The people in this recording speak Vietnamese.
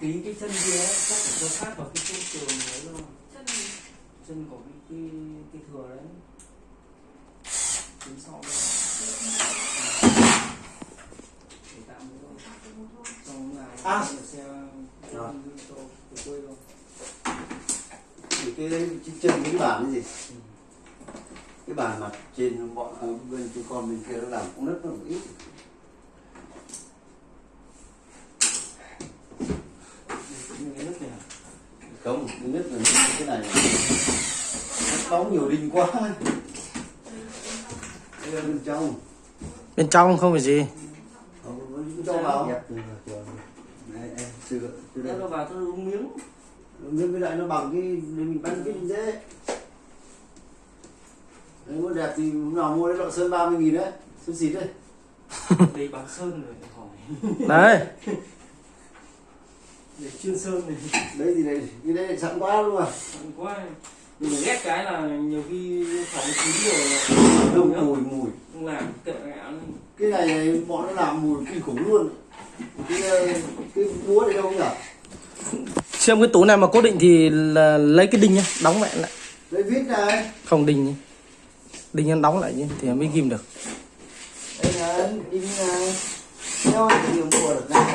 tí cái chân kia ấy, chắc phải cho sát vào cái chỗ tường đấy thôi chân chân của cái cái, cái thừa đấy. Tính sau đây. Để tạm cái một thôi. xong là À. xe Rồi. của quê thôi thì cái đấy chân cái bản cái gì? Cái bản mặt trên bọn bên chú con bên kia nó làm cũng rất là ít những cái nước này à? Không thứ nhất là cái này. Nó bóng nhiều đinh quá. Đây là bên trong. Bên trong không phải gì. Không cho vào. Này em chưa chưa đây. Thế nó vào tôi uống miếng. Nhưng với lại nó bằng cái để mình bắn cái gì dễ. Đấy muốn đẹp thì lúc nào mua đấy lọ sơn 30 nghìn đấy. Sơn xịt đấy. Để bằng sơn rồi hỏi. Đấy để chuyên sơn này. Đấy thì này cái đấy sẵn quá luôn à Sẵn quá. Mình ghét cái là nhiều khi phóng khí rồi là đông không mùi mùi. Không làm kệ gạo lên cái này, này bọn nó làm mùi kinh khủng luôn. Cái ờ, cái búa này đâu nhỉ? Xem cái túi này mà cố định thì là lấy cái đinh nhá đóng lại lại. Đấy vít này. Không đinh nhá. đinh nó đóng lại nhá thì mới ghim được. Đây là đinh này. Theo thì mua được này